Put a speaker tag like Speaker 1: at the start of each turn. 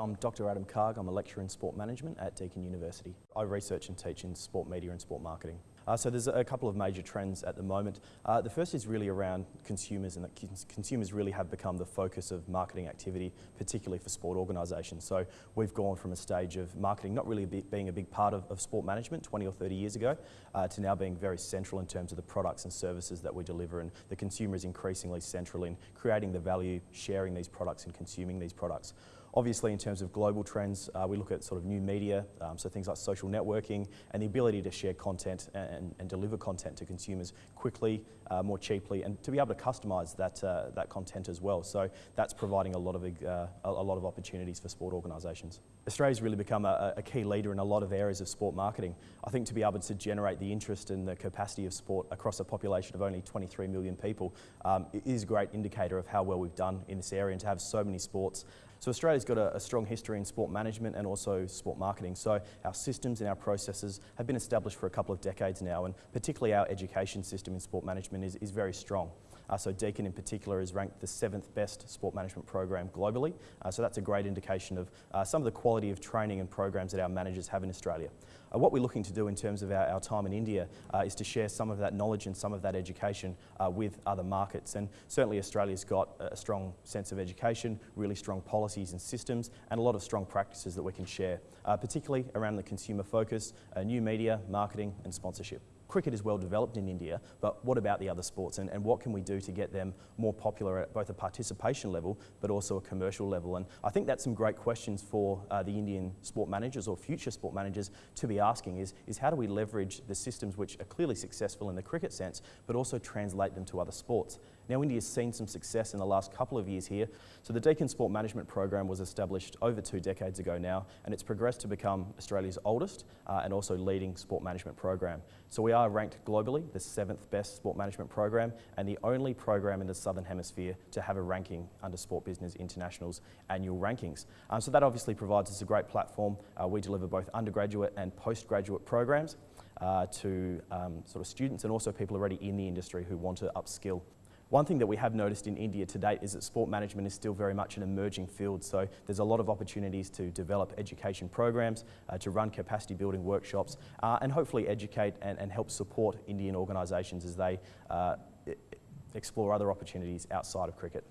Speaker 1: I'm Dr Adam Karg, I'm a lecturer in sport management at Deakin University. I research and teach in sport media and sport marketing. Uh, so there's a couple of major trends at the moment. Uh, the first is really around consumers and that consumers really have become the focus of marketing activity, particularly for sport organisations. So we've gone from a stage of marketing not really be, being a big part of, of, sport management 20 or 30 years ago uh, to now being very central in terms of the products and services that we deliver and the consumer is increasingly central in creating the value, sharing these products and consuming these products. Obviously, in terms of global trends, uh, we look at sort of new media, um, so things like social networking and the ability to share content and, and deliver content to consumers quickly, uh, more cheaply, and to be able to customise that, uh, that content as well. So that's providing a lot of, uh, a, lot of opportunities for sport organisations. Australia's really become a, a, key leader in a lot of areas of sport marketing. I think to be able to generate the interest and the capacity of sport across a population of only 23 million people um, is a great indicator of how well we've done in this area and to have so many sports so Australia's got a, a, strong history in sport management and also sport marketing. So our systems and our processes have been established for a couple of decades now, and particularly our education system in sport management is, is very strong. Uh, so Deakin in particular is ranked the seventh best sport management program globally. Uh, so that's a great indication of uh, some of the quality of training and programs that our managers have in Australia. Uh, what we're looking to do in terms of our, our time in India uh, is to share some of that knowledge and some of that education uh, with other markets. And certainly Australia's got a strong sense of education, really strong policies and systems, and a lot of strong practices that we can share, uh, particularly around the consumer focus, uh, new media, marketing and sponsorship cricket is well developed in India, but what about the other sports and, and what can we do to get them more popular at both a participation level but also a commercial level? And I think that's some great questions for uh, the Indian sport managers or future sport managers to be asking is, is how do we leverage the systems which are clearly successful in the cricket sense but also translate them to other sports? Now India's seen some success in the last couple of years here. So the Deakin Sport Management Program was established over two decades ago now and it's progressed to become Australia's oldest uh, and also leading sport management program. So we are ranked globally the seventh best sport management program and the only program in the Southern Hemisphere to have a ranking under Sport Business International's annual rankings. Um, so that obviously provides us a great platform. Uh, we deliver both undergraduate and postgraduate programs uh, to um, sort of students and also people already in the industry who want to upskill one thing that we have noticed in India to date is that sport management is still very much an emerging field, so there's a lot of opportunities to develop education programs, uh, to run capacity building workshops, uh, and hopefully educate and, and, help support Indian organisations as they uh, explore other opportunities outside of cricket.